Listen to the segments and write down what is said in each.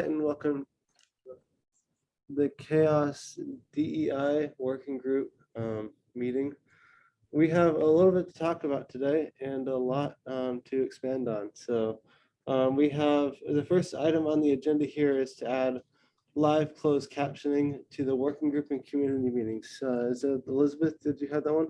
and welcome the CHAOSS DEI Working Group um, meeting. We have a little bit to talk about today and a lot um, to expand on. So um, we have, the first item on the agenda here is to add live closed captioning to the working group and community meetings. Uh, Is it Elizabeth, did you have that one?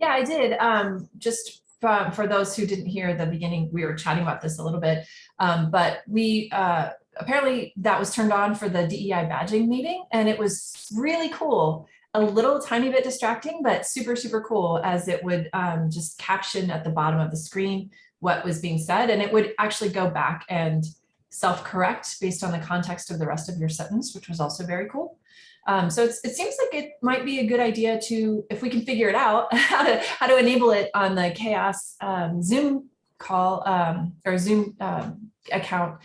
Yeah, I did. Um, just for, for those who didn't hear the beginning, we were chatting about this a little bit. Um, but we, uh, apparently that was turned on for the DEI badging meeting and it was really cool. A little tiny bit distracting, but super, super cool as it would um, just caption at the bottom of the screen what was being said. And it would actually go back and self-correct based on the context of the rest of your sentence, which was also very cool. Um, so it's, it seems like it might be a good idea to, if we can figure it out, how to how to enable it on the CHAOSS um, Zoom call um, or Zoom um, account.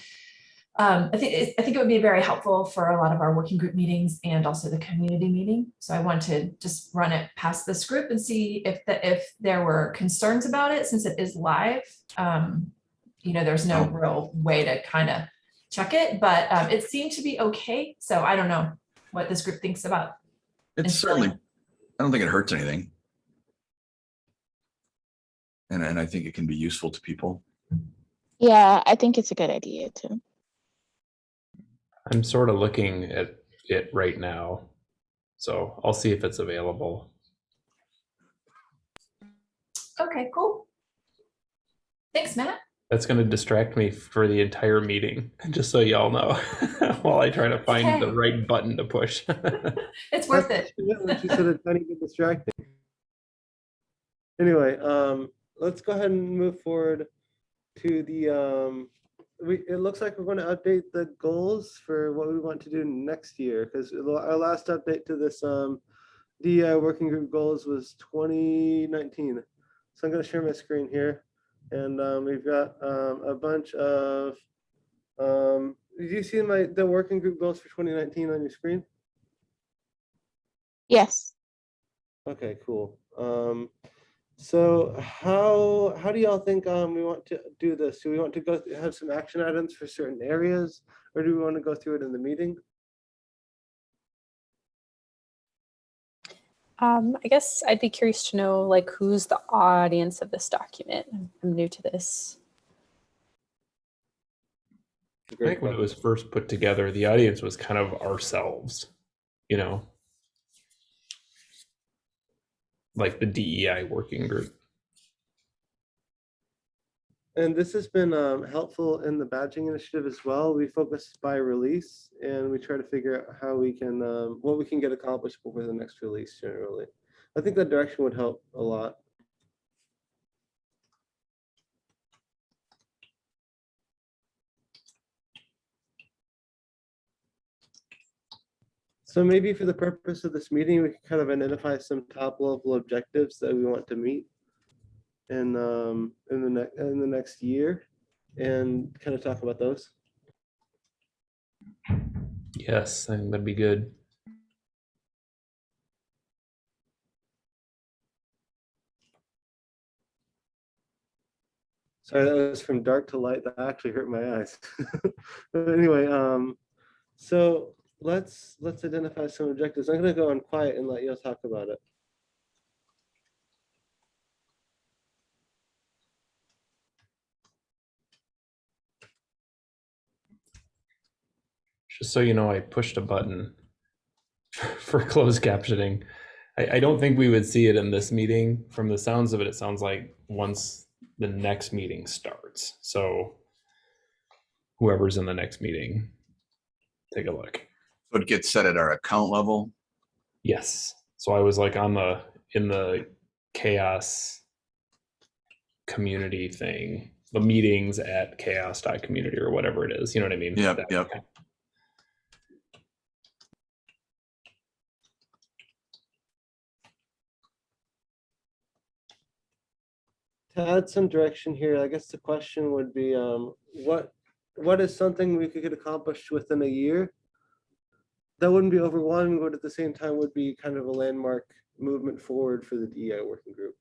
Um, I think it, I think it would be very helpful for a lot of our working group meetings and also the community meeting. So I want to just run it past this group and see if the, if there were concerns about it since it is live. Um, you know, there's no real way to kind of check it, but um, it seemed to be okay. So I don't know what this group thinks about. It's instilling certainly, I don't think it hurts anything. And, and I think it can be useful to people. Yeah, I think it's a good idea too. I'm sort of looking at it right now. So I'll see if it's available. Okay, cool. Thanks, Matt. That's going to distract me for the entire meeting, just so y'all know, while I try to find the right button to push. It's worth it. Yeah, She said a tiny bit distracting. Anyway, um, let's go ahead and move forward to the, um, we, it looks like we're going to update the goals for what we want to do next year, because our last update to this, um, DI working group goals was twenty nineteen. So I'm gonna share my screen here, and, um, we've got, um, a bunch of, um, did you see my, the working group goals for twenty nineteen on your screen? Yes. Okay, cool. Um, so how, how do y'all think, um, we want to do this? Do we want to go, have some action items for certain areas? Or do we want to go through it in the meeting? Um, I guess I'd be curious to know like who's the audience of this document. I'm- I'm new to this. I think when it was first put together, the audience was kind of ourselves, you know, like the DEI working group. And this has been, um, helpful in the badging initiative as well. We focus by release and we try to figure out how we can, um, what we can get accomplished before the next release generally. I think that direction would help a lot. So maybe for the purpose of this meeting, we can kind of identify some top level objectives that we want to meet in um in the next in the next year and kind of talk about those. Yes, I think that'd be good. Sorry, that was from dark to light. That actually hurt my eyes. But anyway, um, so let's let's identify some objectives. I'm gonna go on quiet and let you all talk about it. Just so you know, I pushed a button for closed captioning. I, I don't think we would see it in this meeting. From the sounds of it, it sounds like once the next meeting starts. So whoever's in the next meeting, take a look. So it gets set at our account level. Yes. So I was like on the in the CHAOSS community thing, the meetings at chaoss.community or whatever it is. You know what I mean? Yep, That- yep. To add some direction here, I guess the question would be, um, what what is something we could get accomplished within a year? That wouldn't be overwhelming, but at the same time would be kind of a landmark movement forward for the DEI working group.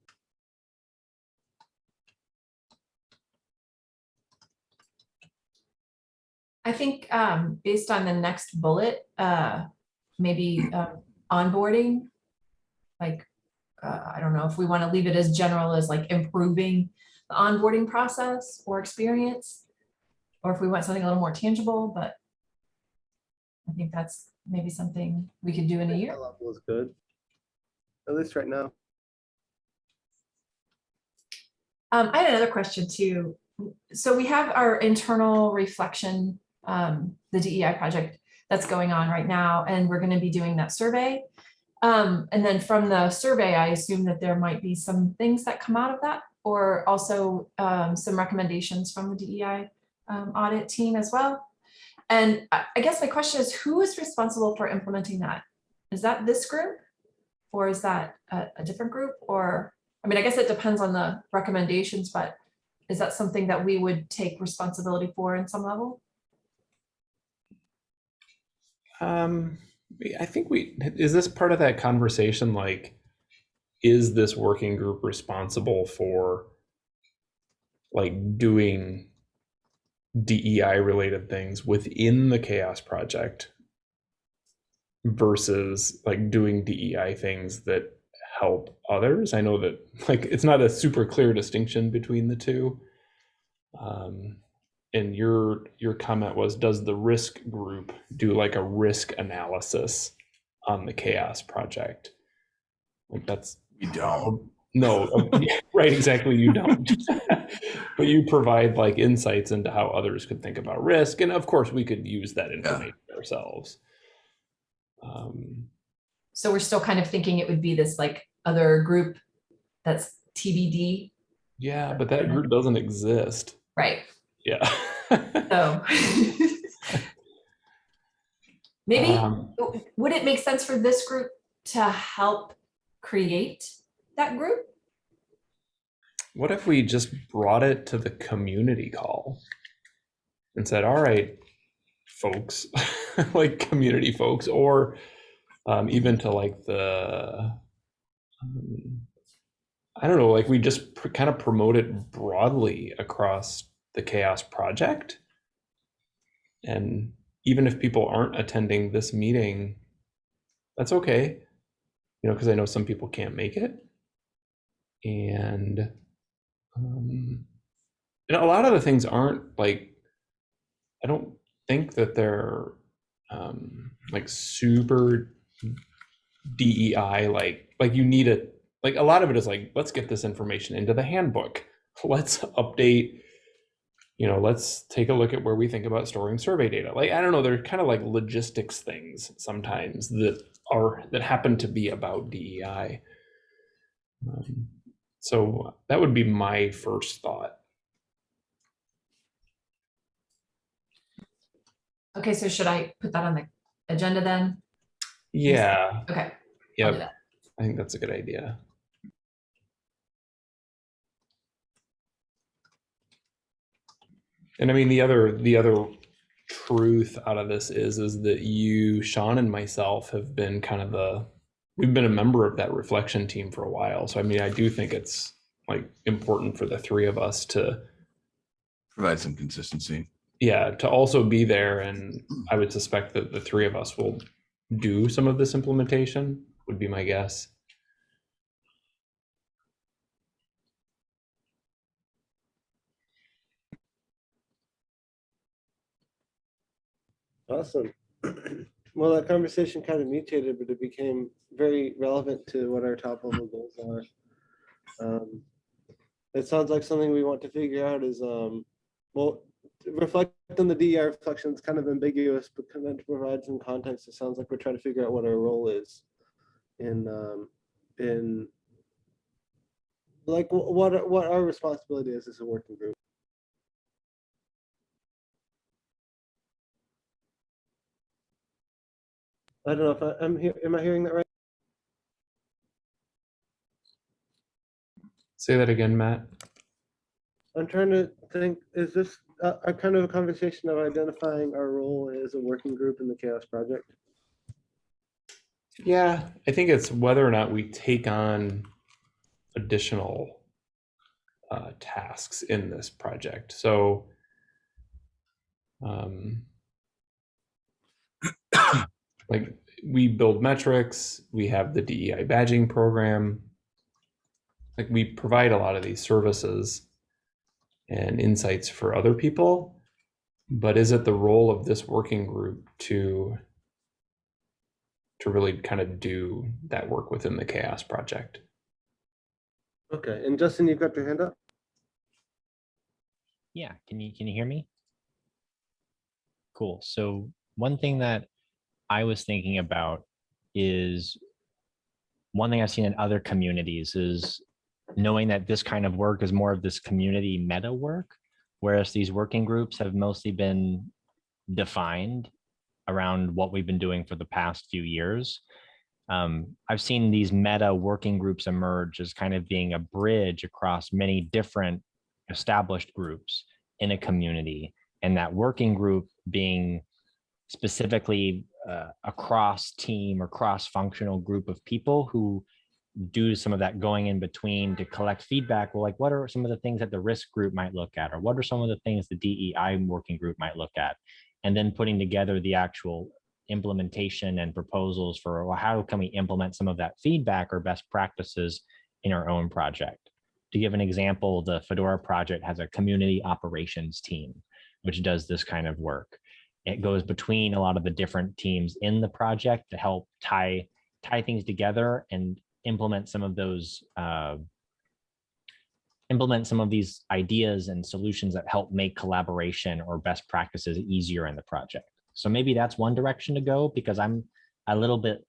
I think um, based on the next bullet, uh, maybe uh, onboarding. Like, uh, I don't know if we want to leave it as general as like improving the onboarding process or experience. Or if we want something a little more tangible, but. I think that's maybe something we could do in a year. level is good. At least right now. Um, I had another question too. So we have our internal reflection, um, the DEI project that's going on right now, and we're gonna be doing that survey. Um, and then from the survey, I assume that there might be some things that come out of that, or also, um, some recommendations from the DEI um, audit team as well. And I, guess my question is, who is responsible for implementing that? Is that this group? Or is that a, a different group? Or, I mean, I guess it depends on the recommendations, but is that something that we would take responsibility for in some level? Um, I think we, is this part of that conversation, like, is this working group responsible for like doing DEI related things within the CHAOSS project versus like doing DEI things that help others? I know that like it's not a super clear distinction between the two. Um, and your your comment was does the risk group do like a risk analysis on the CHAOSS project? Like that's We don't. no right exactly you don't. But you provide like insights into how others could think about risk and of course we could use that information ourselves. Um So we're still kind of thinking it would be this like other group that's TBD, yeah but that group doesn't exist. Right? Yeah So. Maybe, Um, would it make sense for this group to help create that group? What if we just brought it to the community call and said, all right, folks, like community folks, or um, even to like the, um, I don't know, like we just kind of promote it broadly across the CHAOSS project. And even if people aren't attending this meeting, that's okay. You know, because I know some people can't make it. And um, and a lot of the things aren't like I don't think that they're um, like super DEI like like you need a like a lot of it is like let's get this information into the handbook. Let's update you know, let's take a look at where we think about storing survey data. Like I don't know, they're kind of like logistics things sometimes that are that happen to be about DEI. Um, so that would be my first thought. Okay, so should I put that on the agenda then? Yeah, Okay. Yeah. I think that's a good idea. And I mean, the other, the other truth out of this is, is that you, Sean and myself have been kind of the, we've been a member of that reflection team for a while. So I mean, I do think it's like important for the three of us to, Provide some consistency. yeah, to also be there. And I would suspect that the three of us will do some of this implementation would be my guess. Awesome. Well, that conversation kind of mutated, but it became very relevant to what our top level goals are. Um, It sounds like something we want to figure out is, um, well, reflect on the DER reflection is kind of ambiguous, but to provide some context, it sounds like we're trying to figure out what our role is in, um, in like, what, what our responsibility is as a working group. I don't know if I, I'm here, am I hearing that right? Say that again, Matt. I'm trying to think, is this a, a kind of a conversation of identifying our role as a working group in the CHAOSS Project? Yeah, I think it's whether or not we take on additional uh, tasks in this project. So, um, like we build metrics, we have the DEI badging program. Like we provide a lot of these services and insights for other people. But is it the role of this working group to to really kind of do that work within the CHAOSS project? Okay, and Justin, you've got your hand up? Yeah, can you can you hear me? Cool. So one thing that I was thinking about is one thing I've seen in other communities is knowing that this kind of work is more of this community meta work, whereas these working groups have mostly been defined around what we've been doing for the past few years. Um, I've seen these meta working groups emerge as kind of being a bridge across many different established groups in a community and that working group being specifically uh, a cross team or cross functional group of people who do some of that going in between to collect feedback well like what are some of the things that the risk group might look at or what are some of the things the dei working group might look at and then putting together the actual implementation and proposals for well, how can we implement some of that feedback or best practices in our own project to give an example, the Fedora project has a community operations team, which does this kind of work. It goes between a lot of the different teams in the project to help tie tie things together and implement some of those uh, implement some of these ideas and solutions that help make collaboration or best practices easier in the project. So maybe that's one direction to go because I'm a little bit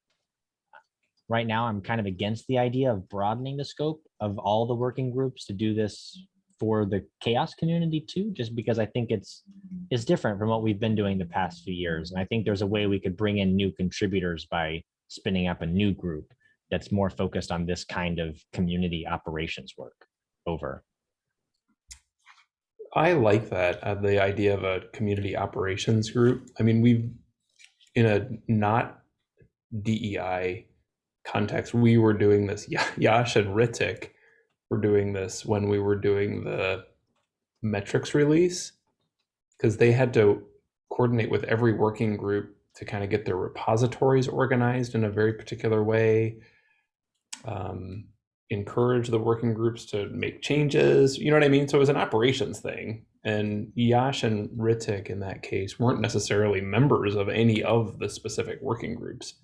right now I'm kind of against the idea of broadening the scope of all the working groups to do this for the CHAOSS community too, just because I think it's it's different from what we've been doing the past few years. And I think there's a way we could bring in new contributors by spinning up a new group that's more focused on this kind of community operations work over. I like that uh, the idea of a community operations group. I mean, we've in a not DEI context, we were doing this. Ya- Yash and Ritik were doing this when we were doing the metrics release because they had to coordinate with every working group to kind of get their repositories organized in a very particular way. Um, encourage the working groups to make changes. You know what I mean? So it was an operations thing. And Yash and Ritik in that case weren't necessarily members of any of the specific working groups,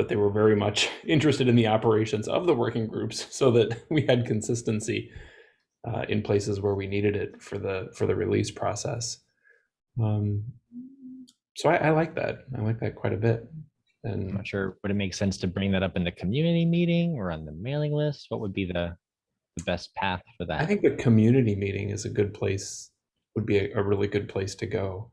but they were very much interested in the operations of the working groups so that we had consistency uh, in places where we needed it for the for the release process. Um, so I, I like that. I like that quite a bit. And I'm not sure, would it make sense to bring that up in the community meeting or on the mailing list? What would be the, the best path for that? I think the community meeting is a good place, would be a, a really good place to go.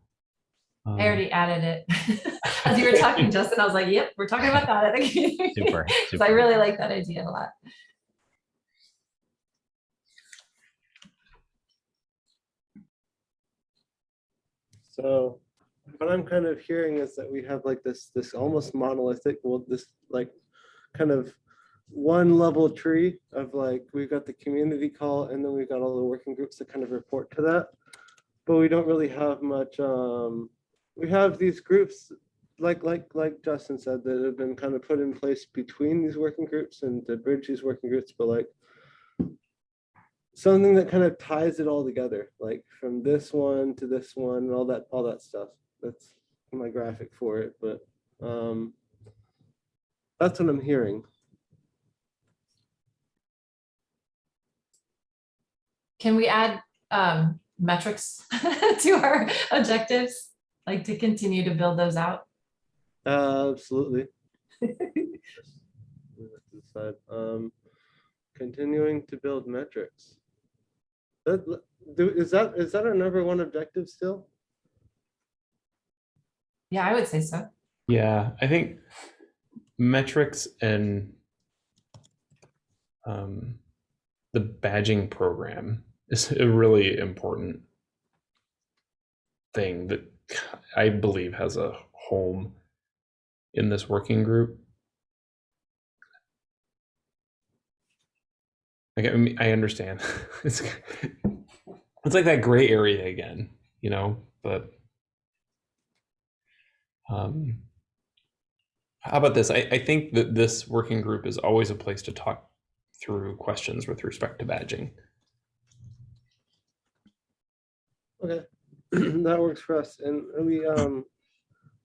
Um, I already added it. As you were talking, Justin, I was like, yep, we're talking about that at the beginning. Super, So I really like that idea a lot. So what I'm kind of hearing is that we have like this, this almost monolithic, well, this like kind of one level tree of like, we've got the community call and then we've got all the working groups that kind of report to that. But we don't really have much, um, we have these groups, like, like, like Justin said, that have been kind of put in place between these working groups and to bridge these working groups, but like something that kind of ties it all together, like from this one to this one and all that, all that stuff. That's my graphic for it, but um, that's what I'm hearing. Can we add um, metrics to our objectives? Like to continue to build those out? Uh, Absolutely. We have to decide. Um, Continuing to build metrics. That, do- is that, is that our number one objective still? Yeah, I would say so. Yeah, I think metrics and um, the badging program is a really important thing that I believe has a home in this working group. Like, I mean, I understand. It's it's like that gray area again, you know, but um How about this? I, I think that this working group is always a place to talk through questions with respect to badging. Okay, that works for us. And we, um,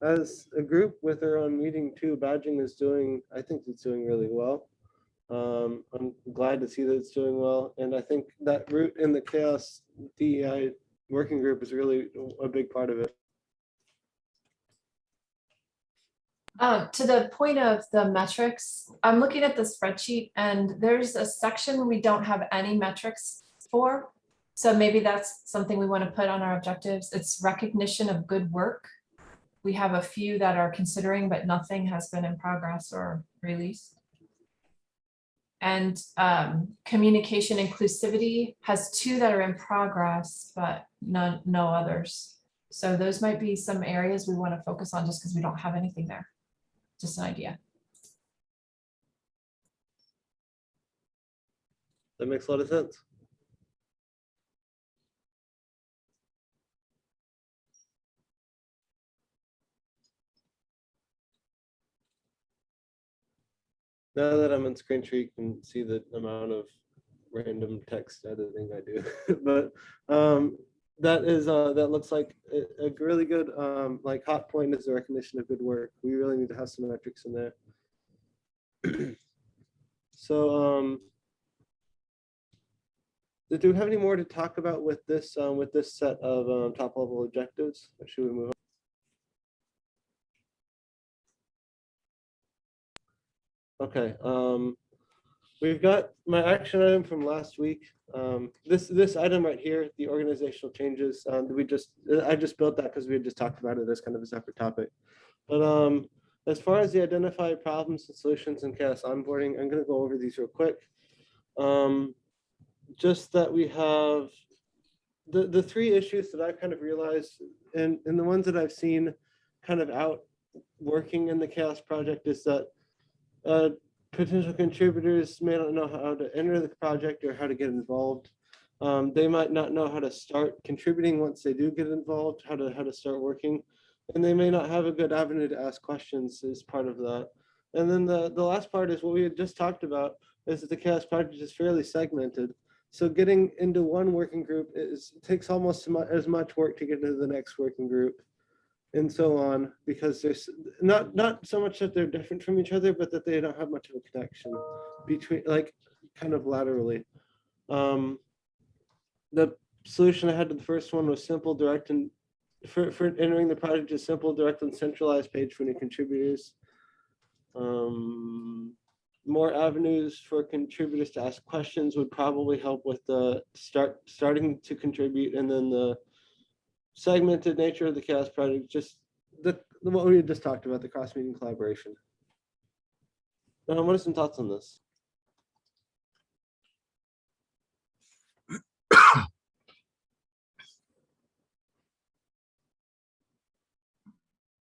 as a group with our own meeting too, badging is doing, I think it's doing really well. Um, I'm glad to see that it's doing well. And I think that route in the CHAOSS DEI working group is really a big part of it. Uh, to the point of the metrics, I'm looking at the spreadsheet and there's a section we don't have any metrics for. So maybe that's something we want to put on our objectives. It's recognition of good work. We have a few that are considering, but nothing has been in progress or released. And um, communication inclusivity has two that are in progress, but none, no others. So those might be some areas we want to focus on just because we don't have anything there just an idea. That makes a lot of sense. Now that I'm on screen share, you can see the amount of random text editing I do. But um, that is, uh, that looks like a, a really good, um, like hot point is the recognition of good work. We really need to have some metrics in there. So, um, do we have any more to talk about with this, um, with this set of, um, top level objectives? Or should we move Okay, um, we've got my action item from last week. Um, this, this item right here, the organizational changes, um, we just, I just built that because we had just talked about it as kind of a separate topic. But, um, as far as the identified problems and solutions in CHAOSS onboarding, I'm gonna go over these real quick. Um, just that we have the, the three issues that I've kind of realized and, and the ones that I've seen kind of out working in the CHAOSS project is that uh, potential contributors may not know how to enter the project or how to get involved. Um, they might not know how to start contributing once they do get involved, how to how to start working, and they may not have a good avenue to ask questions as part of that. And then the the last part is what we had just talked about is that the CHAOSS project is fairly segmented. So getting into one working group is takes almost as much work to get into the next working group and so on, because there's not, not so much that they're different from each other, but that they don't have much of a connection between, like, kind of laterally. Um, the solution I had to the first one was simple, direct, and for, for entering the project is simple, direct, and centralized page for new contributors. Um, more avenues for contributors to ask questions would probably help with the start, starting to contribute, and then the segmented nature of the CHAOSS project, just the, the- what we just talked about, the cross meeting collaboration. Um, what are some thoughts on this?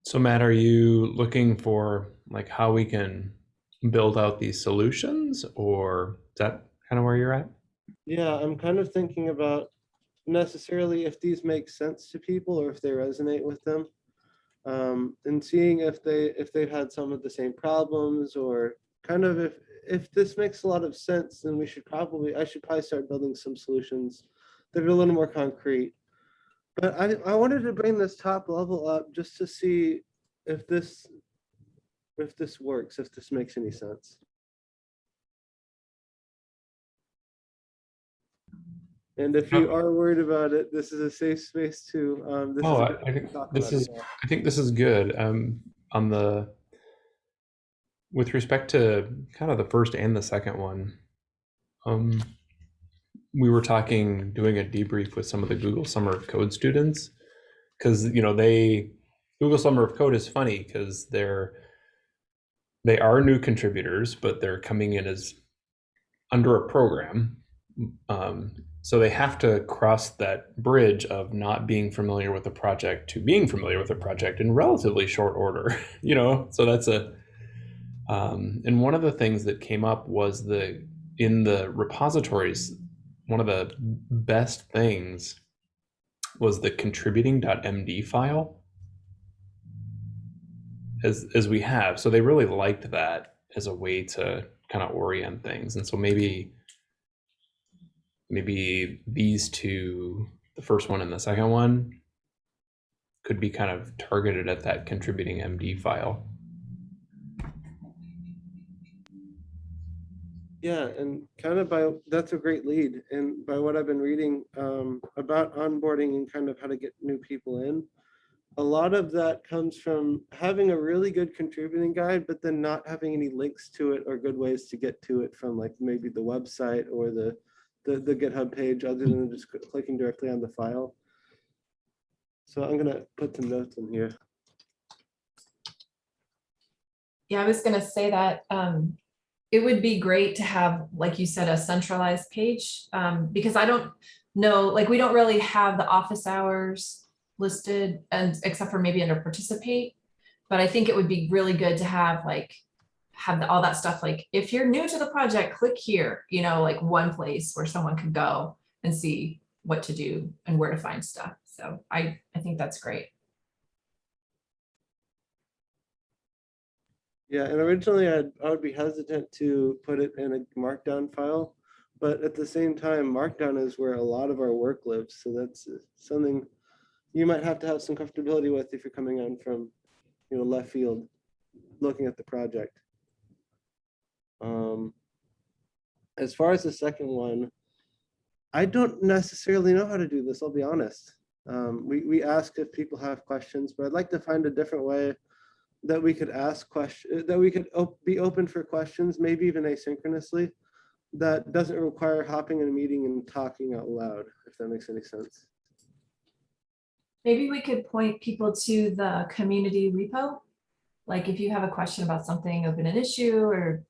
So Matt, are you looking for like how we can build out these solutions or is that kind of where you're at? Yeah, I'm kind of thinking about necessarily if these make sense to people or if they resonate with them. Um, and seeing if they if they've had some of the same problems or kind of if if this makes a lot of sense, then we should probably I should probably start building some solutions that are a little more concrete. But I, I wanted to bring this top level up just to see if this if this works, if this makes any sense. And if you are worried about it, this is a safe space to, um, this is Oh, a I- I think this is- I think this is good. Um, on the with respect to kind of the first and the second one, um, we were talking doing a debrief with some of the Google Summer of Code students because you know they Google Summer of Code is funny because they're they are new contributors, but they're coming in as under a program. Um, so they have to cross that bridge of not being familiar with the project to being familiar with the project in relatively short order, you know? So that's a, um, and one of the things that came up was the, in the repositories, one of the best things was the contributing.md file. as as we have. So they really liked that as a way to kind of orient things. And so maybe maybe these two, the first one and the second one, could be kind of targeted at that contributing MD file. Yeah, and kind of by, that's a great lead. And by what I've been reading um, about onboarding and kind of how to get new people in, a lot of that comes from having a really good contributing guide, but then not having any links to it or good ways to get to it from like maybe the website or the, the, the GitHub page, other than just clicking directly on the file. So I'm gonna put some notes in here. Yeah, I was gonna say that, um, it would be great to have, like you said, a centralized page, um, because I don't know, like, we don't really have the office hours listed and except for maybe under participate. But I think it would be really good to have like, have all that stuff, like, if you're new to the project, click here, you know, like one place where someone could go and see what to do and where to find stuff. So I, I think that's great. Yeah, and originally I'd, I would be hesitant to put it in a markdown file. But at the same time, markdown is where a lot of our work lives. So that's uh, something you might have to have some comfortability with if you're coming on from, you know, left field, looking at the project. Um, as far as the second one, I don't necessarily know how to do this, I'll be honest. Um, we, we ask if people have questions, but I'd like to find a different way that we could ask question, that we could op- be open for questions, maybe even asynchronously. That doesn't require hopping in a meeting and talking out loud, if that makes any sense. Maybe we could point people to the community repo. Like if you have a question about something, open an issue or,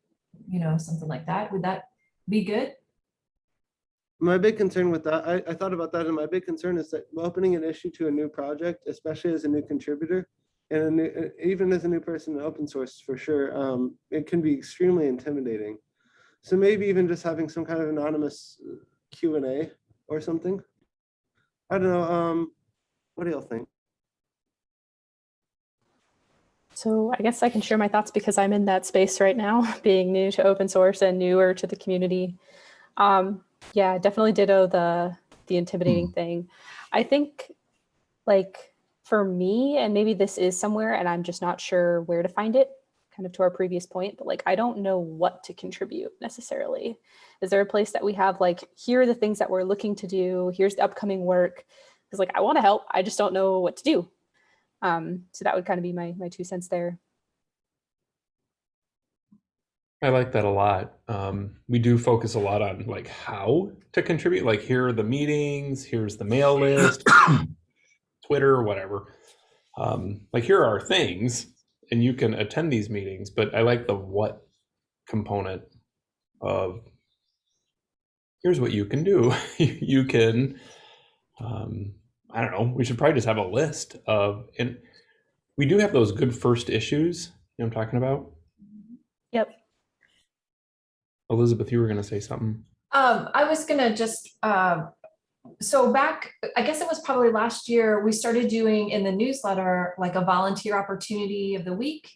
you know, something like that, would that be good? My big concern with that, I, I thought about that, and my big concern is that opening an issue to a new project, especially as a new contributor, and new, even as a new person in open source for sure, um, it can be extremely intimidating. So maybe even just having some kind of anonymous uh, Q and A or something. I don't know. Um, what do y'all think? So I guess I can share my thoughts because I'm in that space right now, being new to open source and newer to the community. Um, yeah, definitely ditto the the intimidating thing. I think like for me, and maybe this is somewhere and I'm just not sure where to find it, kind of to our previous point, but like I don't know what to contribute necessarily. Is there a place that we have like, here are the things that we're looking to do, here's the upcoming work? Because like I want to help, I just don't know what to do. Um, so that would kind of be my my two cents there. I like that a lot. Um, we do focus a lot on like how to contribute. Like here are the meetings, here's the mail list, Twitter, whatever. Um, like here are things, and you can attend these meetings. But I like the what component of here's what you can do. you can, um, I don't know. We should probably just have a list of, and we do have those good first issues. You know what I'm talking about? Yep. Elizabeth, you were going to say something. Um, I was gonna just, uh, so back, I guess it was probably last year, we started doing in the newsletter, like a volunteer opportunity of the week.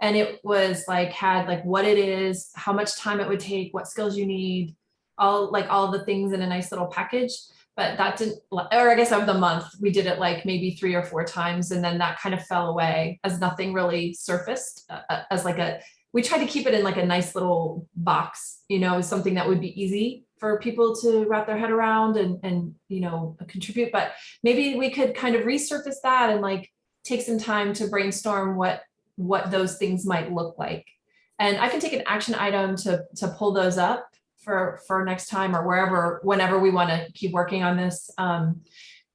And it was like, had like what it is, how much time it would take, what skills you need, all like all the things in a nice little package. But that didn't, or I guess of the month, we did it like maybe three or four times and then that kind of fell away as nothing really surfaced uh, uh, as like a, we tried to keep it in like a nice little box, you know, something that would be easy for people to wrap their head around and, and, you know, contribute, but maybe we could kind of resurface that and like take some time to brainstorm what, what those things might look like. And I can take an action item to, to pull those up for, for next time or wherever, whenever we want to keep working on this. Um,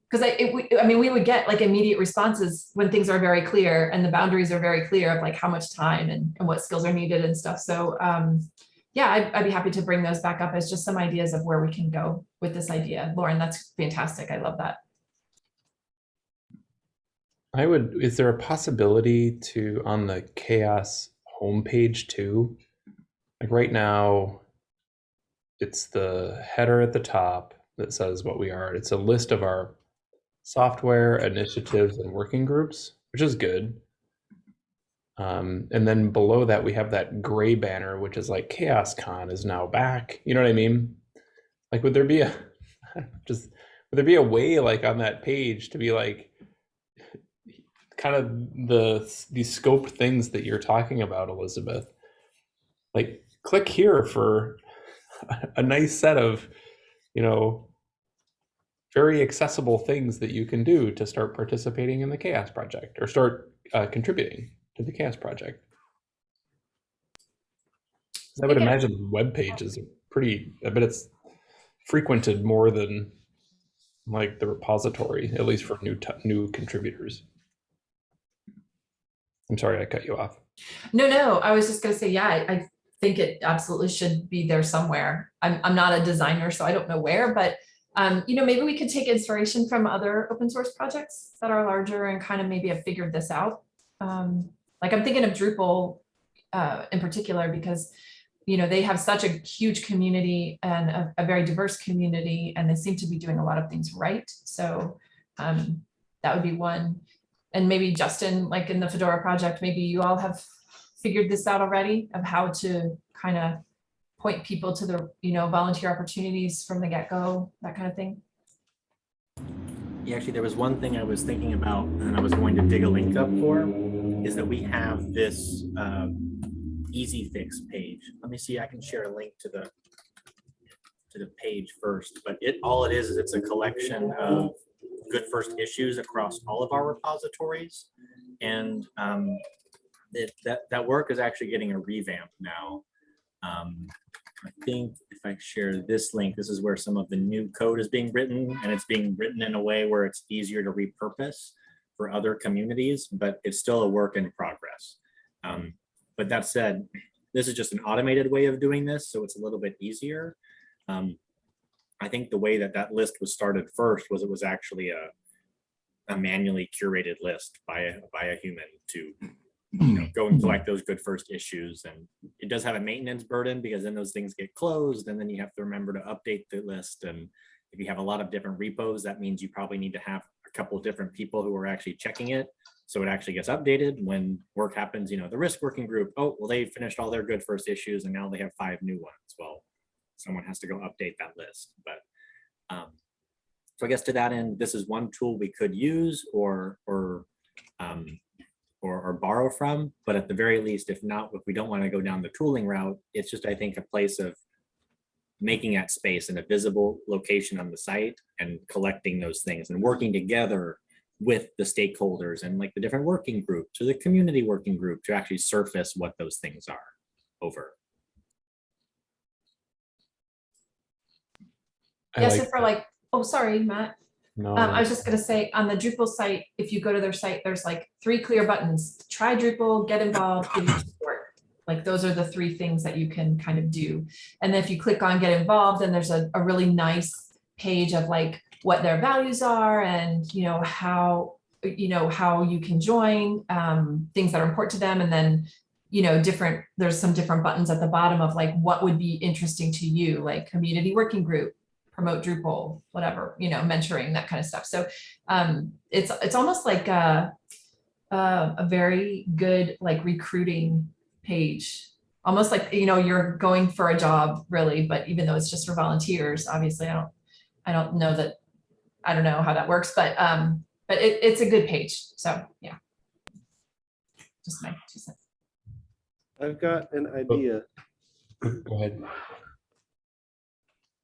because I, I mean, we would get like immediate responses when things are very clear and the boundaries are very clear of like how much time and, and what skills are needed and stuff. So um, yeah, I'd, I'd be happy to bring those back up as just some ideas of where we can go with this idea. Lauren, that's fantastic. I love that. I would, is there a possibility to, on the CHAOSS homepage too? Like right now, it's the header at the top that says what we are. It's a list of our software initiatives and working groups, which is good. Um, and then below that, we have that gray banner, which is like CHAOSScon is now back. You know what I mean? Like, would there be a just would there be a way like on that page to be like kind of the these scoped things that you're talking about, Elizabeth? Like, click here for a nice set of, you know, very accessible things that you can do to start participating in the CHAOSS project or start uh, contributing to the CHAOSS project. I would imagine the web page is pretty i bet it's frequented more than like the repository at least for new new contributors. I'm sorry i cut you off. No, no, I was just gonna say, yeah, I, I think it absolutely should be there somewhere. I'm, I'm not a designer, so I don't know where, but um, you know, maybe we could take inspiration from other open source projects that are larger and kind of maybe have figured this out. Um, like I'm thinking of Drupal uh, in particular, because you know, they have such a huge community and a, a very diverse community, and they seem to be doing a lot of things right. So um, that would be one. And maybe Justin, like in the Fedora project, maybe you all have figured this out already of how to kind of point people to the, you know, volunteer opportunities from the get-go, that kind of thing. Yeah, actually, there was one thing I was thinking about and I was going to dig a link up for, is that we have this um, easy fix page. Let me see, I can share a link to the to the page first, but it, all it is, is it's a collection of good first issues across all of our repositories. And um, it, that, that work is actually getting a revamp now. Um, I think if I share this link, this is where some of the new code is being written and it's being written in a way where it's easier to repurpose for other communities, but it's still a work in progress. Um, but that said, this is just an automated way of doing this, so it's a little bit easier. Um, I think the way that that list was started first was it was actually a, a manually curated list by by a human to you know, go and collect those good first issues. And it does have a maintenance burden because then those things get closed and then you have to remember to update the list. And if you have a lot of different repos, that means you probably need to have a couple of different people who are actually checking it. So it actually gets updated when work happens, you know, the risk working group, oh, well, they finished all their good first issues and now they have five new ones. Well, someone has to go update that list. But um, so I guess to that end, this is one tool we could use or or um, or, or borrow from. But at the very least, if not, if we don't want to go down the tooling route, it's just I think a place of making that space in a visible location on the site and collecting those things and working together with the stakeholders and like the different working groups or the community working group to actually surface what those things are over. I Yes, like and for like, oh, sorry, Matt. No, Um, I was just gonna say, on the Drupal site, if you go to their site, there's like three clear buttons. Try Drupal, get involved, give you support. Like those are the three things that you can kind of do. And then if you click on get involved, then there's a, a really nice page of like what their values are and, you know, how, you know, how you can join, um, things that are important to them. And then, you know, different, there's some different buttons at the bottom of like, what would be interesting to you, like community working group, promote Drupal, whatever, you know, mentoring, that kind of stuff. So um, it's it's almost like a, a a very good like recruiting page, almost like you know you're going for a job really, but even though it's just for volunteers, obviously I don't I don't know that I don't know how that works, but um, but it, it's a good page. So yeah, just my two cents. I've got an idea. go ahead.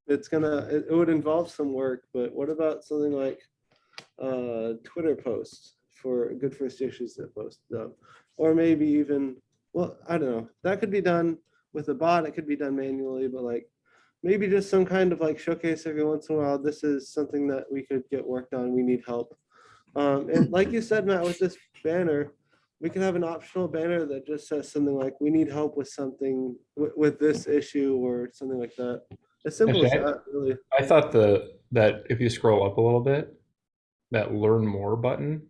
It's gonna, it, it would involve some work, but what about something like uh, Twitter posts for good first issues that post them? Or maybe even, well, I don't know, that could be done with a bot, it could be done manually, but like maybe just some kind of like showcase every once in a while, this is something that we could get worked on, we need help. Um, and like you said, Matt, with this banner, we can have an optional banner that just says something like, we need help with something with, with this issue or something like that. As simple as that, really. I thought the that if you scroll up a little bit, that learn more button,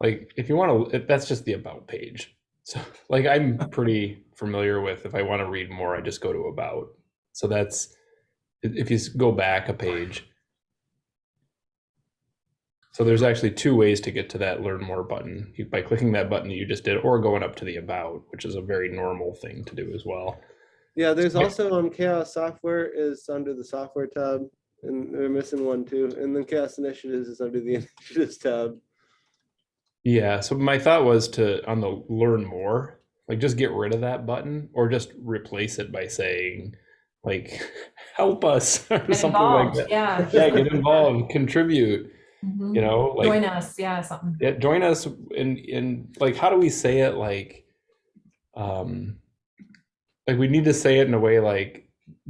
like if you want to, that's just the about page. So like I'm pretty familiar with if I want to read more, I just go to about. So that's if you go back a page. So there's actually two ways to get to that learn more button. You- By clicking that button that you just did, or going up to the about, which is a very normal thing to do as well. Yeah, there's also um CHAOSS Software is under the software tab, and they're missing one too. And then CHAOSS Initiatives is under the initiatives tab. Yeah, so my thought was to on the learn more, like just get rid of that button or just replace it by saying like help us or Get something like that. Yeah. Yeah, get involved, contribute, Mhm. you know, like Join us, yeah, something. yeah, join us in in like how do we say it like um like we need to say it in a way like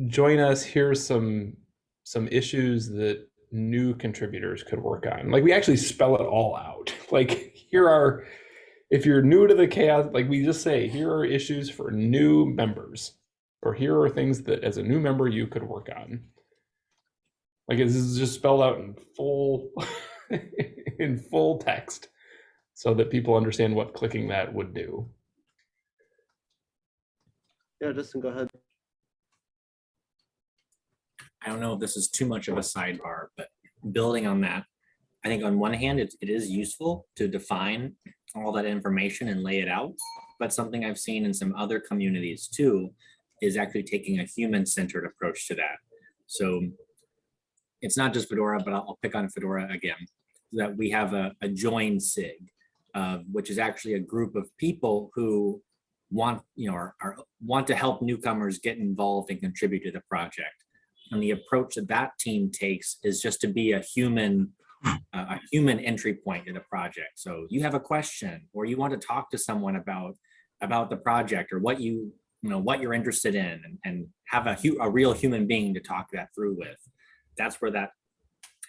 join us here's some some issues that new contributors could work on. Like we actually spell it all out. Like here are if you're new to the CHAOSS like we just say here are issues for new members or here are things that as a new member you could work on. Like this is just spelled out in full in full text so that people understand what clicking that would do Yeah, Justin, go ahead. I don't know if this is too much of a sidebar, but building on that, I think on one hand, it, it is useful to define all that information and lay it out. But something I've seen in some other communities too, is actually taking a human-centered approach to that. So it's not just Fedora, but I'll, I'll pick on Fedora again, that we have a, a join SIG, uh, which is actually a group of people who want, you know, are, are, want to help newcomers get involved and contribute to the project. And the approach that that team takes is just to be a human, uh, a human entry point in the project. So you have a question or you want to talk to someone about, about the project or what you, you know, what you're interested in and, and have a, a real human being to talk that through with. That's where that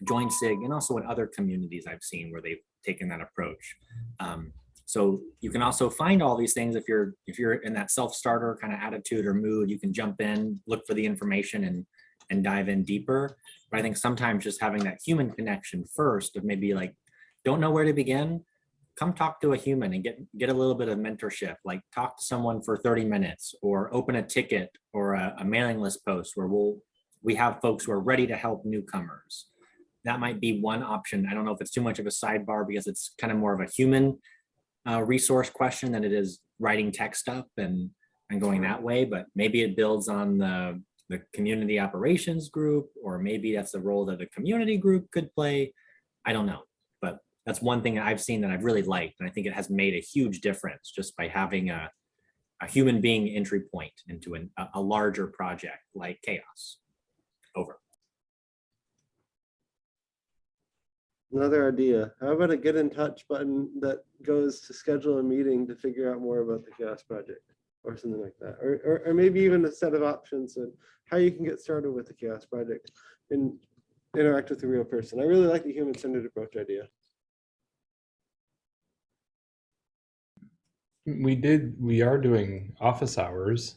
join SIG and also in other communities I've seen where they've taken that approach. Um, so you can also find all these things if you're if you're in that self-starter kind of attitude or mood, you can jump in, look for the information and and dive in deeper. But I think sometimes just having that human connection first of maybe like, don't know where to begin, come talk to a human and get get a little bit of mentorship, like talk to someone for 30 minutes or open a ticket or a, a mailing list post where we'll we have folks who are ready to help newcomers. That might be one option. I don't know if it's too much of a sidebar because it's kind of more of a human uh, resource question than it is writing text up and, and going that way, but maybe it builds on the, the community operations group, or maybe that's the role that a community group could play. I don't know, but that's one thing that I've seen that I've really liked. And I think it has made a huge difference just by having a, a human being entry point into an, a, a larger project like CHAOSS. Over. Another idea. How about a get in touch button that goes to schedule a meeting to figure out more about the CHAOSS Project or something like that? Or, or, or maybe even a set of options and how you can get started with the CHAOSS Project and interact with a real person. I really like the human-centered approach idea. we did we are doing office hours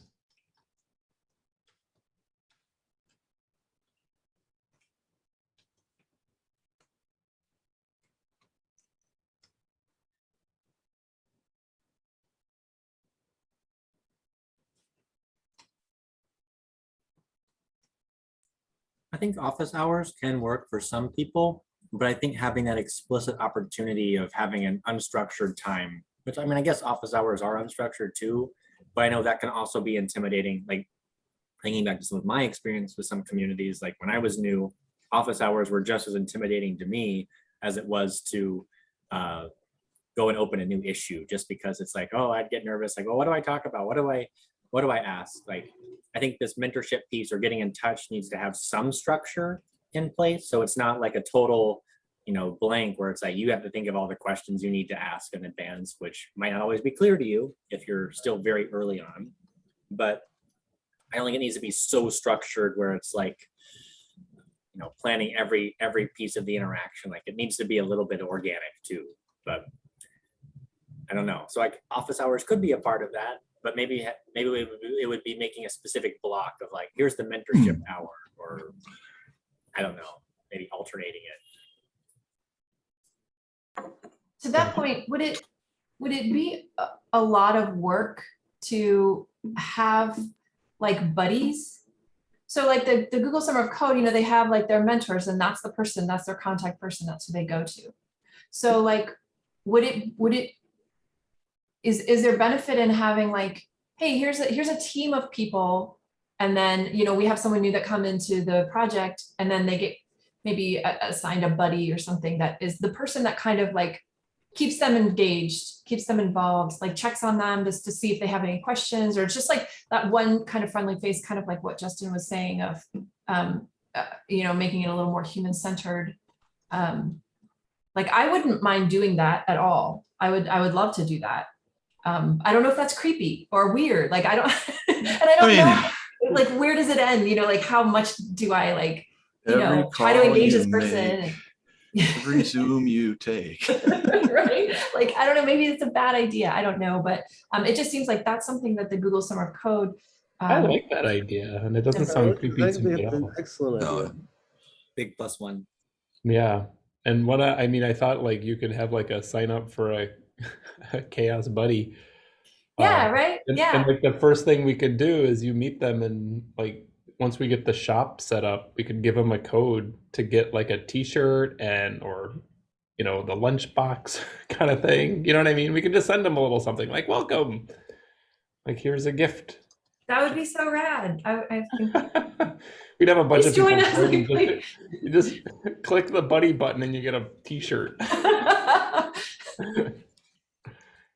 I think office hours can work for some people, but I think having that explicit opportunity of having an unstructured time, which I mean, I guess office hours are unstructured too, but I know that can also be intimidating, like thinking back to some of my experience with some communities, like when I was new, office hours were just as intimidating to me as it was to uh, go and open a new issue, just because it's like, oh, I'd get nervous, like, well, what do I talk about? What do I, what do I ask? Like, I think this mentorship piece or getting in touch needs to have some structure in place. So it's not like a total, you know, blank where it's like you have to think of all the questions you need to ask in advance, which might not always be clear to you if you're still very early on. But I don't think it needs to be so structured where it's like, you know, planning every every piece of the interaction. Like it needs to be a little bit organic too. But I don't know. So like office hours could be a part of that but maybe maybe it would, it would be making a specific block of like here's the mentorship hmm. hour or I don't know maybe alternating it. To that point, would it, would it be a, a lot of work to have like buddies? So like the, the Google Summer of Code, you know, they have like their mentors and that's the person, that's their contact person, that's who they go to. So like, would it, would it, is, is there benefit in having like, hey, here's a, here's a team of people. And then, you know, we have someone new that come into the project and then they get maybe assigned a buddy or something that is the person that kind of like keeps them engaged, keeps them involved, like checks on them just to see if they have any questions, or just like that one kind of friendly face, kind of like what Justin was saying of, um, uh, you know, making it a little more human centered. Um, like I wouldn't mind doing that at all. I would, I would love to do that. Um, I don't know if that's creepy or weird. Like I don't, and I don't mean- know, like where does it end? You know, like how much do I like, you know, try to engage this person? make, Every Zoom you take. right? Like, I don't know, maybe it's a bad idea. I don't know, but um, it just seems like that's something that the Google Summer of Code. I um, like that idea, and it doesn't sound creepy to me at all. Excellent No, idea. Big plus one. Yeah, and what I, I mean, I thought like you could have like a sign up for a, a CHAOSS buddy. Yeah, uh, right? And, Yeah. and like the first thing we could do is you meet them and like once we get the shop set up, we could give them a code to get like a T-shirt and or you know the lunchbox kind of thing. You know what I mean? We could just send them a little something like "Welcome," like here's a gift. That would be so rad. I, I think, We'd have a bunch Please of people. join us, and like- you just click the buddy button and you get a T-shirt.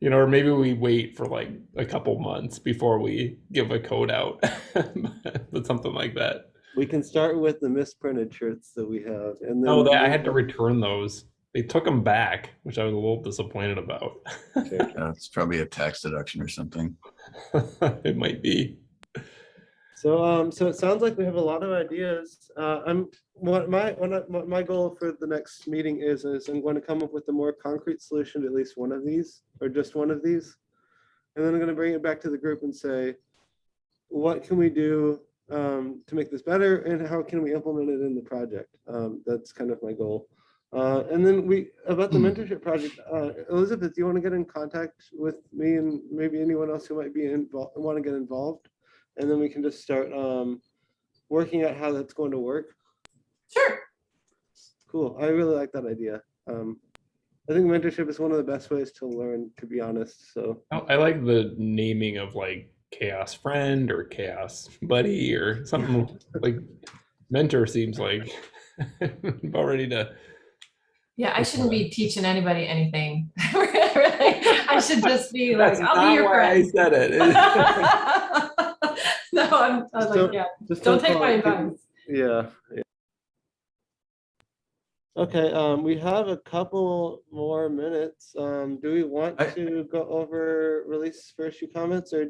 You know, or maybe we wait for like a couple months before we give a code out, but something like that. We can start with the misprinted shirts that we have and then. Oh, that I had to return those. They took them back, which I was a little disappointed about. Yeah, it's probably a tax deduction or something. it might be. So, um, so it sounds like we have a lot of ideas. Uh, I'm, what my, what my goal for the next meeting is, is I'm going to come up with a more concrete solution to at least one of these, or just one of these. And then I'm gonna bring it back to the group and say, what can we do, um, to make this better and how can we implement it in the project? Um, that's kind of my goal. Uh, and then we, about the mentorship project, uh, Elizabeth, do you want to get in contact with me and maybe anyone else who might be involved, want to get involved? And then we can just start um, working out how that's going to work. Sure. Cool. I really like that idea. Um, I think mentorship is one of the best ways to learn, to be honest. So I I like the naming of like CHAOSS friend or CHAOSS buddy or something like mentor seems like about ready to Yeah, I shouldn't be teaching anybody anything. Really, I should just be like, That's I'll be not your why I said it. No, I'm, I was like, yeah, just don't take my advice. Yeah. yeah. Okay, um, we have a couple more minutes. Um, do we want I- to go over release first few comments or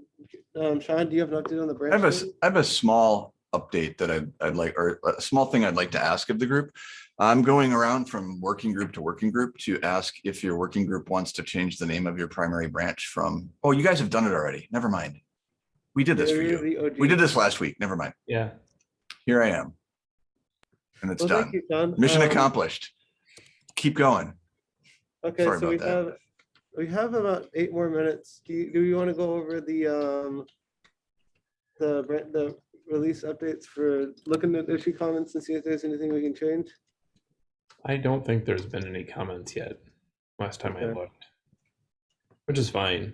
um, Sean, do you have an update on the I branch? have a, s- meeting? I have a small update that I'd, I'd like, or a small thing I'd like to ask of the group. I'm going around from working group to working group to ask if your working group wants to change the name of your primary branch from, oh, you guys have done it already. Never mind. We did this for You're you. the OG. We did this last week. Never mind. yeah. Here I am. And it's Well, thank done. you, Sean. Mission Um, accomplished. Keep going. Okay, Sorry so we that. have, we have about eight more minutes. Do you, do you want to go over the, um, the, br- the release updates for looking at issue comments and see if there's anything we can change? I don't think there's been any comments yet. Last time I looked, which is fine.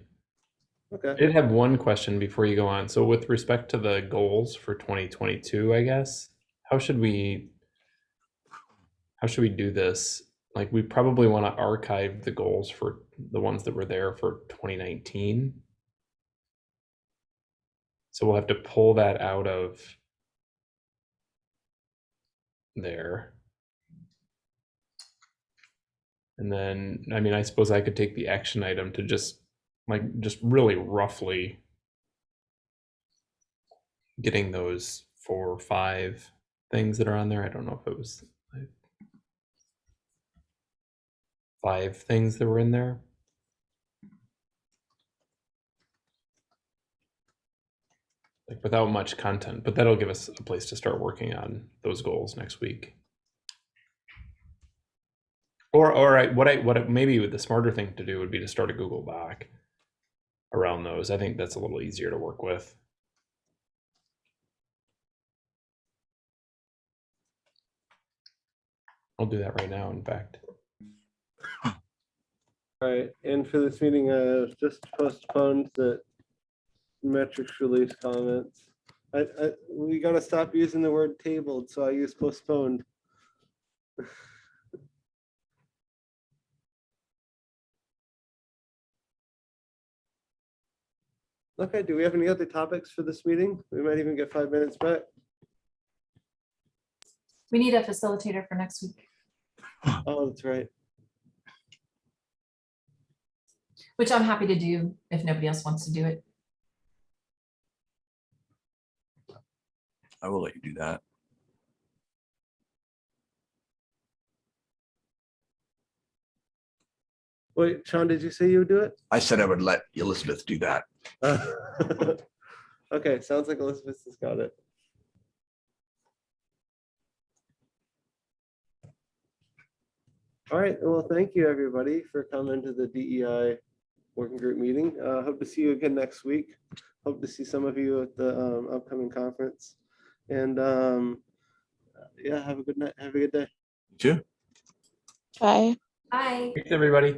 I did have one question before you go on. So with respect to the goals for 2022, I guess, how should we how should we do this? Like we probably want to archive the goals for the ones that were there for 2019. So we'll have to pull that out of there. And then, I mean, I suppose I could take the action item to just like just really roughly getting those four or five things that are on there. I don't know if it was like five things that were in there. Like without much content, but that'll give us a place to start working on those goals next week. Or, or I, what I, what I, maybe the smarter thing to do would be to start a Google Doc around those. I think that's a little easier to work with. I'll do that right now, in fact. All right, and for this meeting, uh, just postponed the metrics release comments. I, I, we gotta stop using the word tabled, so I use postponed. Okay, do we have any other topics for this meeting? We might even get five minutes back. We need a facilitator for next week, Oh, that's right. which I'm happy to do if nobody else wants to do it. I will let you do that. Wait, Sean, did you say you would do it? I said I would let Elizabeth do that. Okay, sounds like Elizabeth has got it. All right, well, thank you, everybody, for coming to the DEI working group meeting. Uh, hope to see you again next week. Hope to see some of you at the um, upcoming conference. And um, yeah, have a good night. Have a good day. Too. Bye. Bye. Thanks, everybody.